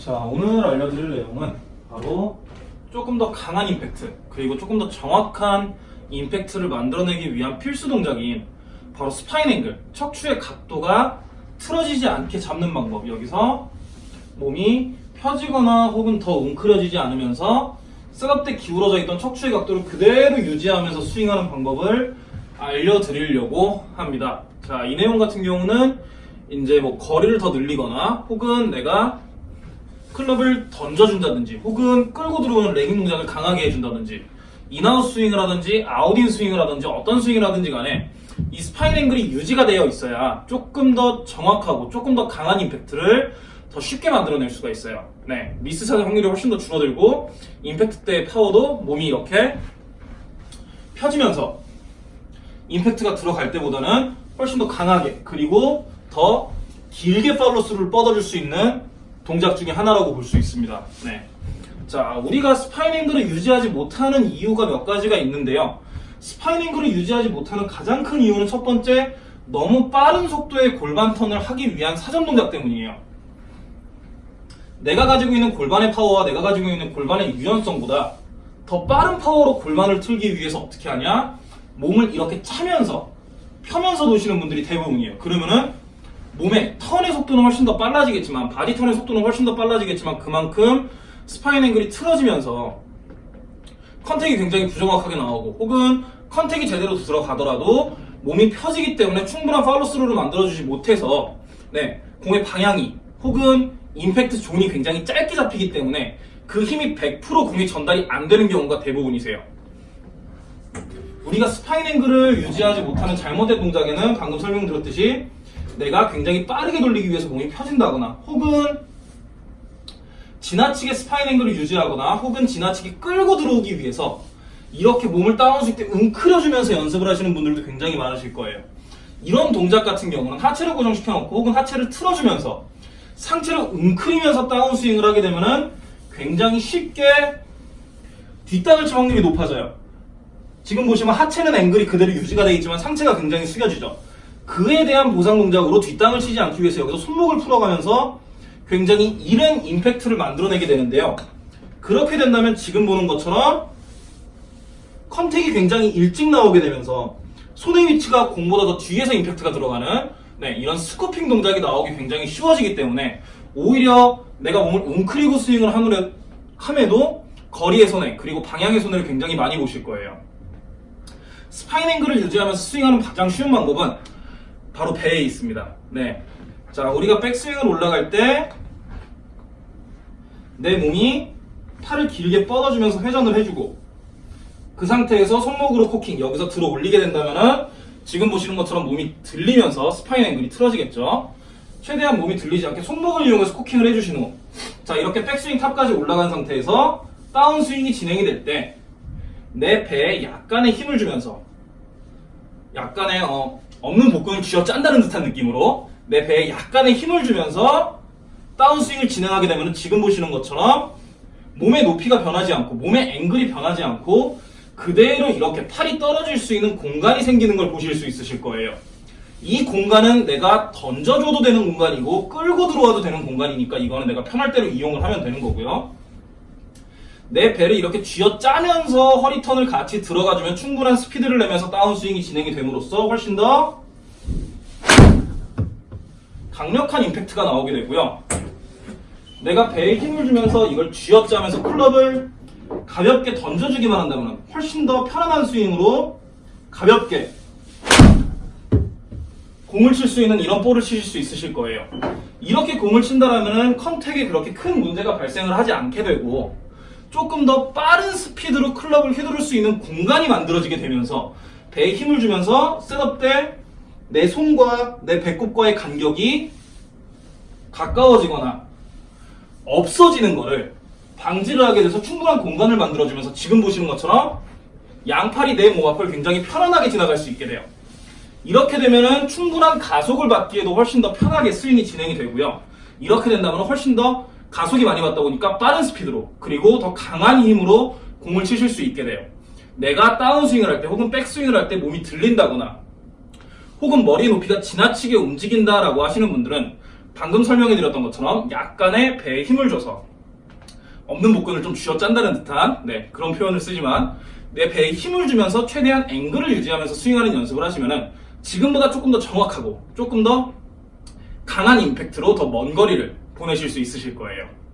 자, 오늘 알려드릴 내용은 바로 조금 더 강한 임팩트, 그리고 조금 더 정확한 임팩트를 만들어내기 위한 필수 동작인 바로 spine angle, 척추의 각도가 틀어지지 않게 잡는 방법. 여기서 몸이 펴지거나 혹은 더 웅크려지지 않으면서 setup 때 기울어져 있던 척추의 각도를 그대로 유지하면서 스윙하는 방법을 알려드리려고 합니다. 자, 이 내용 같은 경우는 이제 뭐 거리를 더 늘리거나 혹은 내가 클럽을 던져준다든지 혹은 끌고 들어오는 lagging 동작을 강하게 해준다든지 in-out 스윙을 하든지 out-in 스윙을 하든지 어떤 스윙을 하든지 간에 이 spine angle이 유지가 되어 있어야 조금 더 정확하고 조금 더 강한 임팩트를 더 쉽게 만들어낼 수가 있어요. 네, 미스 샷의 확률이 훨씬 더 줄어들고 임팩트 때의 파워도 몸이 이렇게 펴지면서 임팩트가 들어갈 때보다는 훨씬 더 강하게 그리고 더 길게 팔로스를 뻗어줄 수 있는 동작 중에 하나라고 볼 수 있습니다. 네. 자, 우리가 spine angle을 유지하지 못하는 이유가 몇 가지가 있는데요. spine angle을 유지하지 못하는 가장 큰 이유는 첫 번째, 너무 빠른 속도의 골반 턴을 하기 위한 사전 동작 때문이에요. 내가 가지고 있는 골반의 파워와 내가 가지고 있는 골반의 유연성보다 더 빠른 파워로 골반을 틀기 위해서 어떻게 하냐? 몸을 이렇게 차면서 펴면서 도시는 분들이 대부분이에요. 그러면은 몸의 턴의 속도는 훨씬 더 빨라지겠지만 body turn의 속도는 훨씬 더 빨라지겠지만 그만큼 spine angle이 틀어지면서 contact이 굉장히 부정확하게 나오고 혹은 contact이 제대로 들어가더라도 몸이 펴지기 때문에 충분한 팔로스루를 만들어주지 못해서 네, 공의 방향이 혹은 impact zone이 굉장히 짧게 잡히기 때문에 그 힘이 100% 공에 전달이 안 되는 경우가 대부분이세요. 우리가 spine angle을 유지하지 못하는 잘못된 동작에는 방금 설명드렸듯이 내가 굉장히 빠르게 돌리기 위해서 몸이 펴진다거나 혹은 지나치게 spine angle을 유지하거나 혹은 지나치게 끌고 들어오기 위해서 이렇게 몸을 다운스윙 때 웅크려주면서 연습을 하시는 분들도 굉장히 많으실 거예요. 이런 동작 같은 경우는 하체를 고정시켜 놓고 혹은 하체를 틀어주면서 상체를 웅크리면서 다운스윙을 하게 되면은 굉장히 쉽게 뒷땅을 칠 확률이 높아져요. 지금 보시면 하체는 앵글이 그대로 유지가 되어 있지만 상체가 굉장히 숙여지죠. 그에 대한 보상 동작으로 뒷땅을 치지 않기 위해서 여기서 손목을 풀어가면서 굉장히 이른 임팩트를 만들어내게 되는데요. 그렇게 된다면 지금 보는 것처럼 컨택이 굉장히 일찍 나오게 되면서 손의 위치가 공보다 더 뒤에서 임팩트가 들어가는 네, 이런 scooping 동작이 나오기 굉장히 쉬워지기 때문에 오히려 내가 몸을 웅크리고 스윙을 함으로- 함에도 거리의 손해 그리고 방향의 손해를 굉장히 많이 보실 거예요. spine angle을 유지하면서 스윙하는 가장 쉬운 방법은 바로 배에 있습니다. 네. 자, 우리가 백스윙을 올라갈 때 내 몸이 팔을 길게 뻗어주면서 회전을 해주고 그 상태에서 손목으로 코킹 여기서 들어 올리게 된다면은 지금 보시는 것처럼 몸이 들리면서 spine angle이 틀어지겠죠. 최대한 몸이 들리지 않게 손목을 이용해서 코킹을 해주신 후, 자 이렇게 백스윙 top까지 올라간 상태에서 다운 스윙이 진행이 될 때 내 배에 약간의 힘을 주면서 약간의 어, 없는 복근을 쥐어 짠다는 듯한 느낌으로 내 배에 약간의 힘을 주면서 다운스윙을 진행하게 되면 지금 보시는 것처럼 몸의 높이가 변하지 않고 몸의 앵글이 변하지 않고 그대로 이렇게 팔이 떨어질 수 있는 공간이 생기는 걸 보실 수 있으실 거예요. 이 공간은 내가 던져줘도 되는 공간이고 끌고 들어와도 되는 공간이니까 이거는 내가 편할 대로 이용을 하면 되는 거고요. 내 배를 이렇게 쥐어 짜면서 허리 턴을 같이 들어가주면 충분한 스피드를 내면서 다운스윙이 진행이 됨으로써 훨씬 더 강력한 임팩트가 나오게 되고요. 내가 배에 힘을 주면서 이걸 쥐어 짜면서 클럽을 가볍게 던져주기만 한다면 훨씬 더 편안한 스윙으로 가볍게 공을 칠 수 있는 이런 볼을 치실 수 있으실 거예요. 이렇게 공을 친다라면 contact에 그렇게 큰 문제가 발생을 하지 않게 되고 조금 더 빠른 스피드로 클럽을 휘두를 수 있는 공간이 만들어지게 되면서 배에 힘을 주면서 setup 때 내 손과 내 배꼽과의 간격이 가까워지거나 없어지는 거를 방지를 하게 돼서 충분한 공간을 만들어주면서 지금 보시는 것처럼 양팔이 내 몸 앞을 굉장히 편안하게 지나갈 수 있게 돼요. 이렇게 되면은 충분한 가속을 받기에도 훨씬 더 편하게 스윙이 진행이 되고요. 이렇게 된다면 훨씬 더 가속이 많이 받다 보니까 빠른 스피드로 그리고 더 강한 힘으로 공을 치실 수 있게 돼요. 내가 다운스윙을 할 때 혹은 백스윙을 할 때 몸이 들린다거나 혹은 머리 높이가 지나치게 움직인다라고 하시는 분들은 방금 설명해 드렸던 것처럼 약간의 배에 힘을 줘서 없는 복근을 좀 쥐어짠다는 듯한 네, 그런 표현을 쓰지만 내 배에 힘을 주면서 최대한 앵글을 유지하면서 스윙하는 연습을 하시면은 지금보다 조금 더 정확하고 조금 더 강한 임팩트로 더 먼 거리를 보내실 수 있으실 거예요.